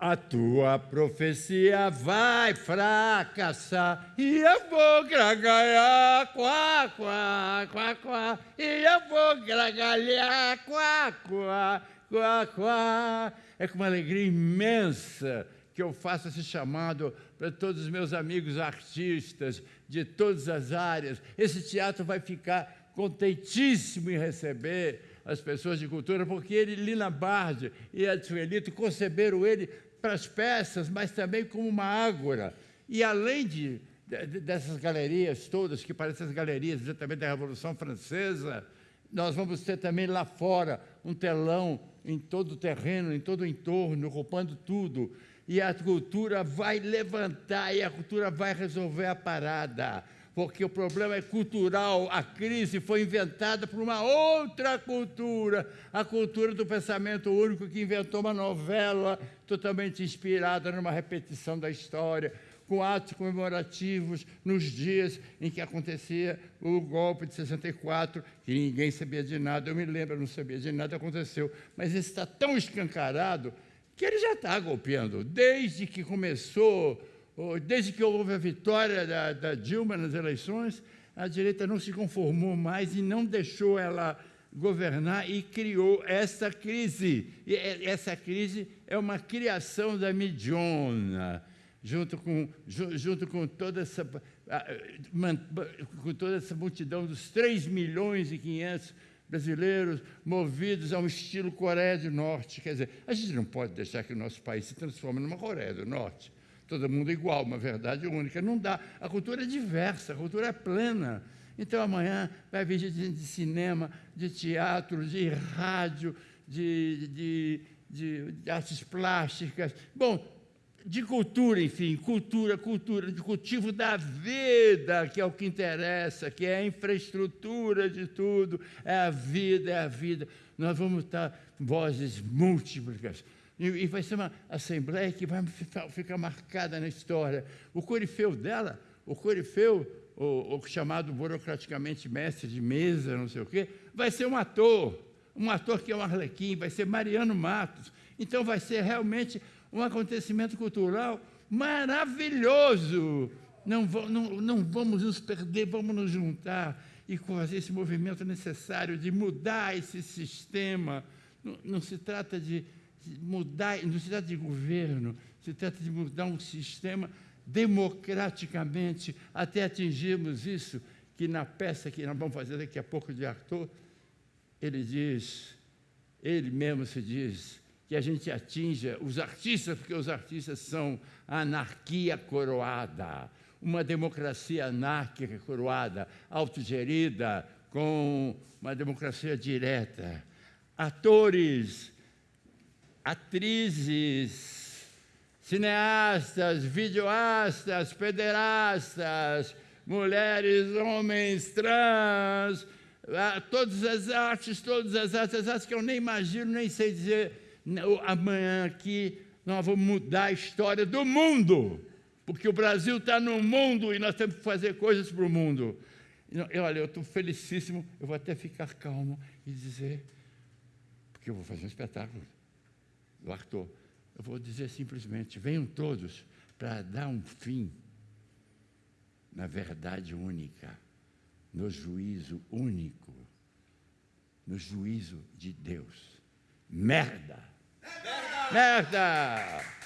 A tua profecia vai fracassar e eu vou gargalhar, quá, quá, quá, quá, e eu vou gargalhar, quá, quá, quá, quá. É com uma alegria imensa que eu faço esse chamado para todos os meus amigos artistas de todas as áreas. Esse teatro vai ficar contentíssimo em receber as pessoas de cultura, porque ele, Lina Bardi e Edsuelito conceberam ele para as peças, mas também como uma ágora. E além de, de, dessas galerias todas, que parecem as galerias exatamente da Revolução Francesa, nós vamos ter também lá fora um telão em todo o terreno, em todo o entorno, roupando tudo. E a cultura vai levantar e a cultura vai resolver a parada porque o problema é cultural. A crise foi inventada por uma outra cultura, a cultura do pensamento único que inventou uma novela totalmente inspirada numa repetição da história, com atos comemorativos nos dias em que acontecia o golpe de 64, que ninguém sabia de nada. Eu me lembro, não sabia de nada, aconteceu. Mas isso está tão escancarado que ele já está golpeando. Desde que começou desde que houve a vitória da, da, Dilma nas eleições, a direita não se conformou mais e não deixou ela governar e criou essa crise. E essa crise é uma criação da Midiona, junto com, junto com toda essa com toda essa multidão dos 3 milhões e 500 brasileiros movidos a um estilo Coreia do Norte. Quer dizer, a gente não pode deixar que o nosso país se transforme numa Coreia do Norte todo mundo igual, uma verdade única. Não dá. A cultura é diversa, a cultura é plena. Então amanhã vai vir gente de cinema, de teatro, de rádio, de, de, de, de artes plásticas. Bom, de cultura, enfim, cultura, cultura, de cultivo da vida, que é o que interessa, que é a infraestrutura de tudo, é a vida, é a vida. Nós vamos estar vozes múltiplas e, vai ser uma assembleia que vai ficar marcada na história. O corifeu dela, o corifeu, o, o chamado burocraticamente mestre de mesa, não sei o quê, vai ser um ator, um ator que é um arlequim, vai ser Mariano Matos. Então vai ser realmente um acontecimento cultural maravilhoso. Não, não, não vamos nos perder, vamos nos juntar e fazer esse movimento necessário de mudar esse sistema. Não, não se trata de mudar, não se trata de governo, se trata de mudar um sistema democraticamente até atingirmos isso, que na peça que nós vamos fazer daqui a pouco de Arthur, ele diz, ele mesmo se diz, que a gente atinja os artistas, porque os artistas são a anarquia coroada, uma democracia anárquica coroada, autogerida, com uma democracia direta. Atores, atrizes, cineastas, videoastas, pederastas, mulheres, homens, trans, ah, todas as artes, todas as artes, as artes que eu nem imagino, nem sei dizer. Amanhã aqui nós vamos mudar a história do mundo, porque o Brasil está no mundo e nós temos que fazer coisas para o mundo. Eu, olha, eu estou felicíssimo, eu vou até ficar calmo e dizer, porque eu vou fazer um espetáculo do Arthur. Eu vou dizer simplesmente: venham todos para dar um fim na verdade única, no juízo único, no juízo de Deus. Merda! Merda! Merda!